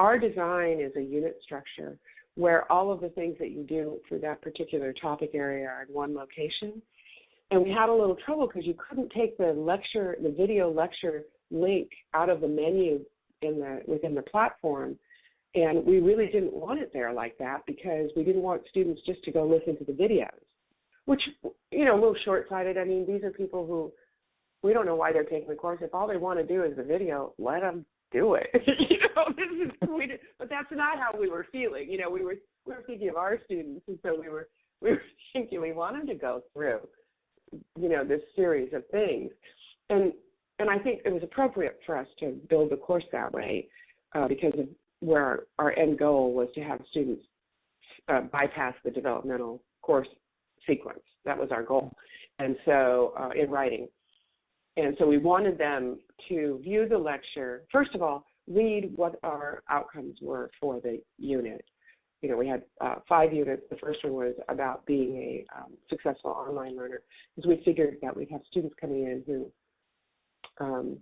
our design is a unit structure where all of the things that you do for that particular topic area are in one location. And we had a little trouble because you couldn't take the lecture, the video lecture link out of the menu in the within the platform. And we really didn't want it there like that because we didn't want students just to go listen to the videos, which you know a little short-sighted. I mean, these are people who we don't know why they're taking the course. If all they want to do is the video, let them do it. you know, this is we did, but that's not how we were feeling. You know, we were we were thinking of our students, and so we were we were thinking we want them to go through, you know, this series of things, and and I think it was appropriate for us to build the course that way uh, because of where our, our end goal was to have students uh, bypass the developmental course sequence. That was our goal, and so uh, in writing. And so we wanted them to view the lecture, first of all, read what our outcomes were for the unit. You know, we had uh, five units. The first one was about being a um, successful online learner, because we figured that we'd have students coming in who um,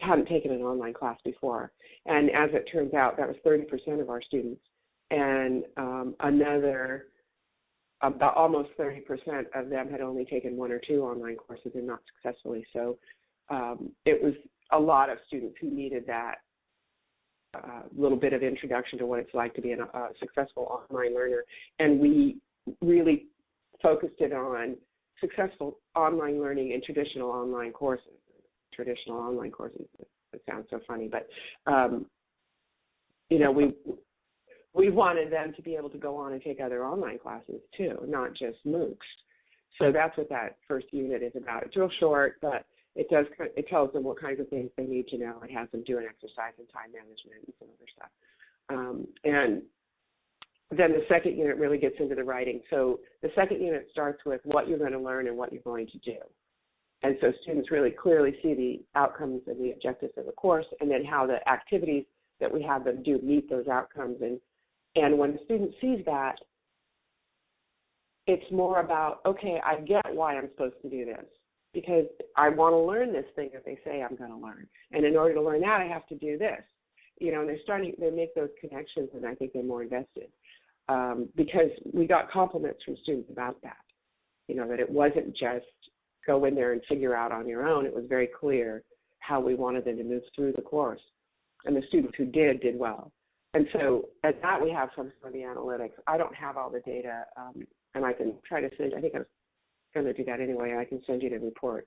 hadn't taken an online class before. And as it turns out, that was 30% of our students. And um, another, about almost 30% of them had only taken one or two online courses and not successfully. So um, it was a lot of students who needed that uh, little bit of introduction to what it's like to be a, a successful online learner. And we really focused it on successful online learning and traditional online courses. Traditional online courses. It sounds so funny, but um, you know, we we wanted them to be able to go on and take other online classes too, not just MOOCs. So that's what that first unit is about. It's real short, but it does it tells them what kinds of things they need to know. It has them do an exercise in time management and some other stuff. Um, and then the second unit really gets into the writing. So the second unit starts with what you're going to learn and what you're going to do. And so students really clearly see the outcomes and the objectives of the course and then how the activities that we have them do meet those outcomes. And, and when the student sees that, it's more about, okay, I get why I'm supposed to do this because I want to learn this thing that they say I'm going to learn. And in order to learn that, I have to do this. You know, and they're starting, they make those connections, and I think they're more invested um, because we got compliments from students about that. You know, that it wasn't just go in there and figure out on your own. It was very clear how we wanted them to move through the course. And the students who did, did well. And so at that we have some of the analytics. I don't have all the data, um, and I can try to send. I think I was going to do that anyway. I can send you the report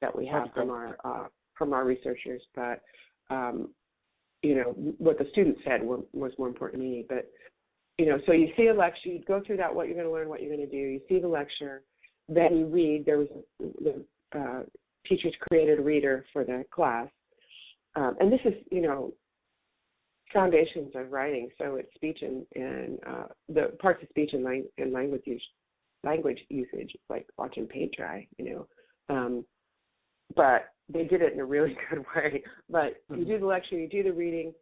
that we have from our uh, from our researchers. But um, you know what the students said were, was more important to me. But you know, so you see a lecture, you go through that, what you're going to learn, what you're going to do. You see the lecture, then you read. There was the uh, teachers created a reader for the class, um, and this is you know foundations of writing. So it's speech and, and uh, the parts of speech and, lang- and language use, language usage. Like watching paint dry, you know. Um, but they did it in a really good way. But mm-hmm. you do the lecture, you do the reading,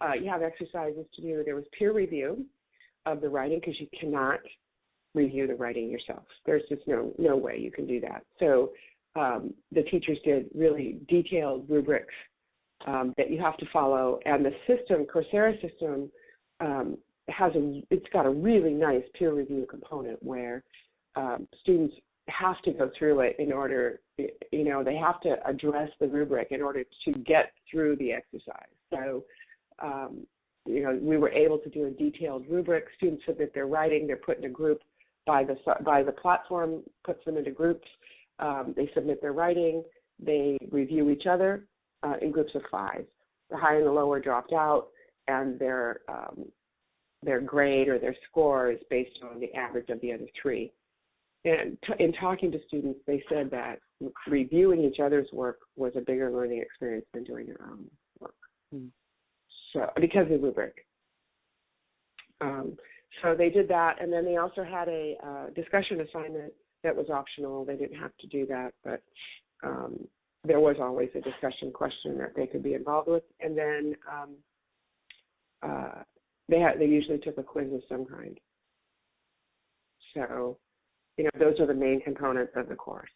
uh, you have exercises to do. There was peer review of the writing because you cannot review the writing yourself. There's just no no way you can do that. So um, the teachers did really detailed rubrics um, that you have to follow, and the system, Coursera system, um, has a it's got a really nice peer review component where um, students have to go through it in order you know they have to address the rubric in order to get through the exercise. So um, you know we were able to do a detailed rubric. Students submit their writing they're put in a group by the by the platform puts them into groups. Um, they submit their writing they review each other uh, in groups of five the high and the low are dropped out and their um, their grade or their score is based on the average of the other three. And t- in talking to students, they said that reviewing each other's work was a bigger learning experience than doing their own work. Mm. So because of the rubric. Um, so they did that, and then they also had a uh, discussion assignment that was optional. They didn't have to do that, but um, there was always a discussion question that they could be involved with. And then um, uh, they had they usually took a quiz of some kind. So, you know, those are the main components of the course.